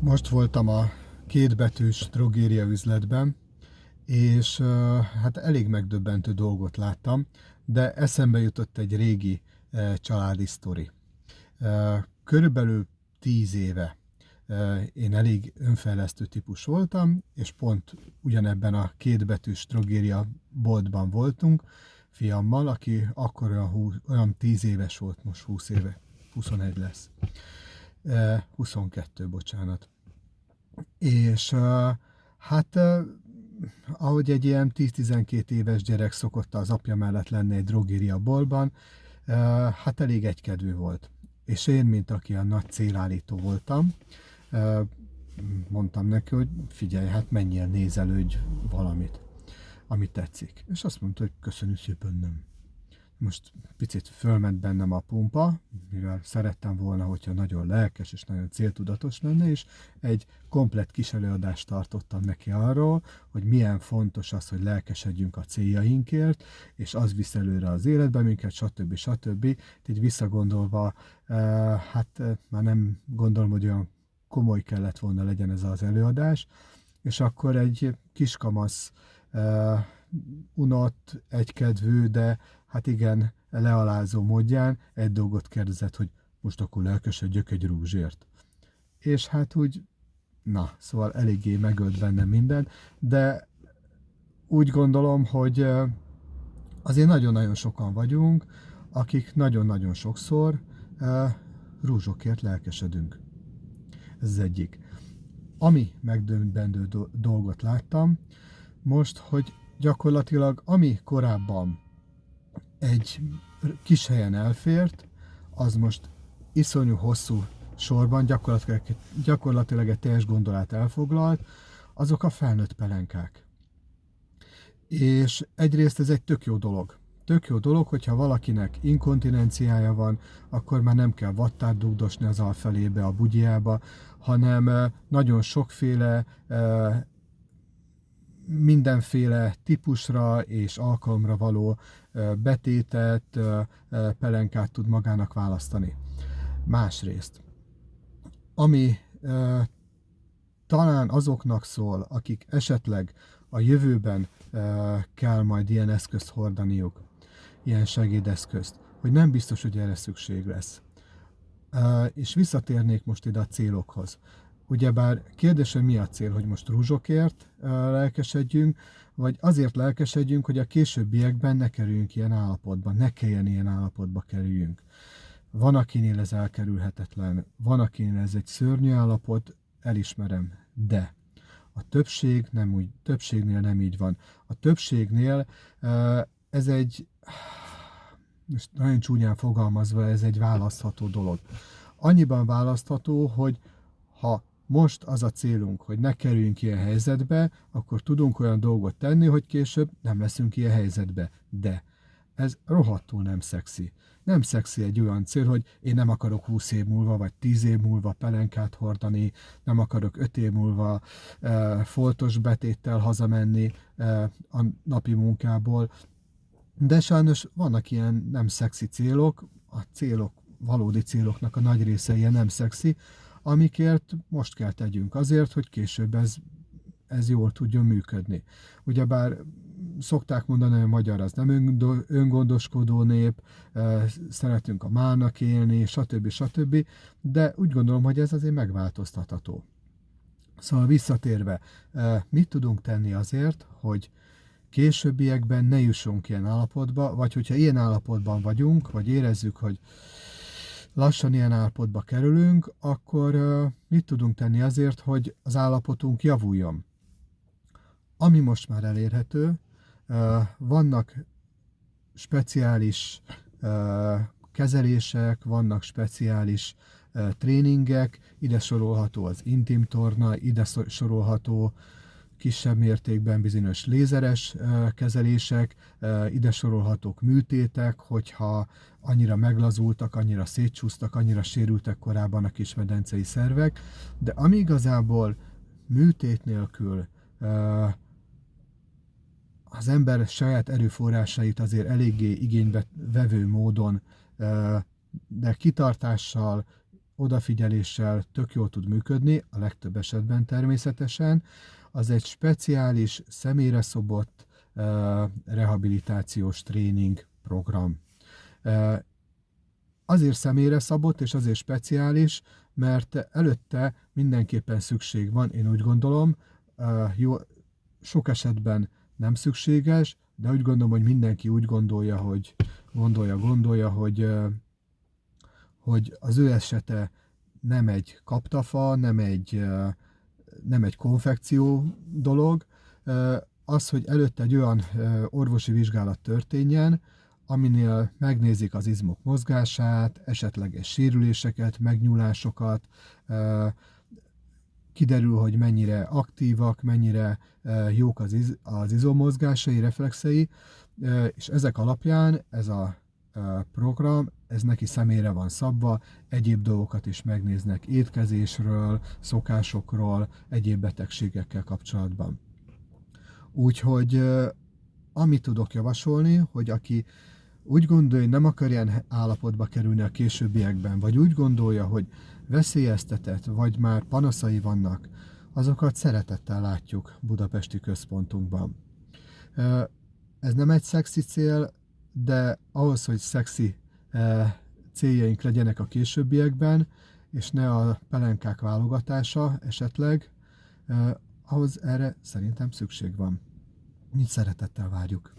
Most voltam a kétbetűs drogéria üzletben, és hát elég megdöbbentő dolgot láttam, de eszembe jutott egy régi családi sztori. Körülbelül tíz éve én elég önfejlesztő típus voltam, és pont ugyanebben a kétbetűs drogéria boltban voltunk, fiammal, aki akkor olyan, 20, olyan 10 éves volt, most 20 éve, 21 lesz. 22, bocsánat. És hát ahogy egy ilyen 10-12 éves gyerek szokott az apja mellett lenni egy drogéria boltban, hát elég egykedvű volt. És én, mint aki a nagy célállító voltam, mondtam neki, hogy figyelj, hát menjél, nézelődj valamit, amit tetszik. És azt mondta, hogy köszönjük szépen, nem. Most picit fölment bennem a pumpa, mivel szerettem volna, hogyha nagyon lelkes és nagyon céltudatos lenne, és egy komplet kis előadást tartottam neki arról, hogy milyen fontos az, hogy lelkesedjünk a céljainkért, és az visz előre az életbe minket, stb. stb. Így visszagondolva, eh, hát eh, már nem gondolom, hogy olyan komoly kellett volna legyen ez az előadás, és akkor egy kiskamasz uh, unott, egykedvű, de hát igen, lealázó módján egy dolgot kérdezett, hogy most akkor lelkesedjök egy rúzsért. És hát úgy, na, szóval eléggé megölt bennem minden, de úgy gondolom, hogy azért nagyon-nagyon sokan vagyunk, akik nagyon-nagyon sokszor rúzsokért lelkesedünk. Ez az egyik. Ami megdöbbentő dolgot láttam, most, hogy gyakorlatilag ami korábban egy kis helyen elfért, az most iszonyú hosszú sorban gyakorlatilag, gyakorlatilag egy teljes gondolát elfoglalt, azok a felnőtt pelenkák. És egyrészt ez egy tök jó dolog. Tök jó dolog, hogyha valakinek inkontinenciája van, akkor már nem kell vattát dugdosni az alfelébe, a bugyjába, hanem nagyon sokféle mindenféle típusra és alkalomra való betétet, pelenkát tud magának választani. Másrészt, ami talán azoknak szól, akik esetleg a jövőben kell majd ilyen eszközt hordaniuk, ilyen segédeszközt, hogy nem biztos, hogy erre szükség lesz. És visszatérnék most ide a célokhoz. Ugyebár kérdés, hogy mi a cél, hogy most rúzsokért lelkesedjünk, vagy azért lelkesedjünk, hogy a későbbiekben ne kerüljünk ilyen állapotba, ne kelljen ilyen állapotba kerüljünk. Van, akinél ez elkerülhetetlen, van, akinél ez egy szörnyű állapot, elismerem, de a többség nem úgy, többségnél nem így van. A többségnél ez egy, most nagyon csúnyán fogalmazva, ez egy választható dolog. Annyiban választható, hogy ha most az a célunk, hogy ne kerüljünk ilyen helyzetbe, akkor tudunk olyan dolgot tenni, hogy később nem leszünk ilyen helyzetbe. De ez rohadtul nem szexi. Nem szexi egy olyan cél, hogy én nem akarok 20 év múlva, vagy 10 év múlva pelenkát hordani, nem akarok 5 év múlva e, foltos betéttel hazamenni e, a napi munkából. De sajnos vannak ilyen nem szexi célok, a célok, valódi céloknak a nagy része ilyen nem szexi, amikért most kell tegyünk azért, hogy később ez, ez jól tudjon működni. Ugyebár szokták mondani, hogy a magyar az nem öngondoskodó nép, szeretünk a mának élni, stb. stb. De úgy gondolom, hogy ez azért megváltoztatható. Szóval visszatérve, mit tudunk tenni azért, hogy későbbiekben ne jussunk ilyen állapotba, vagy hogyha ilyen állapotban vagyunk, vagy érezzük, hogy lassan ilyen állapotba kerülünk, akkor mit tudunk tenni azért, hogy az állapotunk javuljon? Ami most már elérhető, vannak speciális kezelések, vannak speciális tréningek, ide sorolható az intim torna, ide sorolható kisebb mértékben bizonyos lézeres kezelések, ide sorolhatók műtétek, hogyha annyira meglazultak, annyira szétcsúsztak, annyira sérültek korábban a kismedencei szervek, de ami igazából műtét nélkül az ember saját erőforrásait azért eléggé igénybe vevő módon, de kitartással, odafigyeléssel tök jól tud működni, a legtöbb esetben természetesen. Az egy speciális, személyre szobott rehabilitációs tréning program. Azért személyre szabott és azért speciális, mert előtte mindenképpen szükség van, én úgy gondolom, jó, sok esetben nem szükséges, de úgy gondolom, hogy mindenki úgy gondolja, hogy gondolja, gondolja, hogy, hogy az ő esete nem egy kaptafa, nem egy, nem egy konfekció dolog, az, hogy előtte egy olyan orvosi vizsgálat történjen, aminél megnézik az izmok mozgását, esetleges sérüléseket, megnyúlásokat, kiderül, hogy mennyire aktívak, mennyire jók az, iz, az izomozgásai, reflexei, és ezek alapján ez a program, ez neki személyre van szabva, egyéb dolgokat is megnéznek étkezésről, szokásokról, egyéb betegségekkel kapcsolatban. Úgyhogy amit tudok javasolni, hogy aki úgy gondolja, hogy nem akar ilyen állapotba kerülni a későbbiekben, vagy úgy gondolja, hogy veszélyeztetett, vagy már panaszai vannak, azokat szeretettel látjuk Budapesti központunkban. Ez nem egy szexi cél, de ahhoz, hogy szexi céljaink legyenek a későbbiekben, és ne a pelenkák válogatása esetleg, ahhoz erre szerintem szükség van. Mit szeretettel várjuk.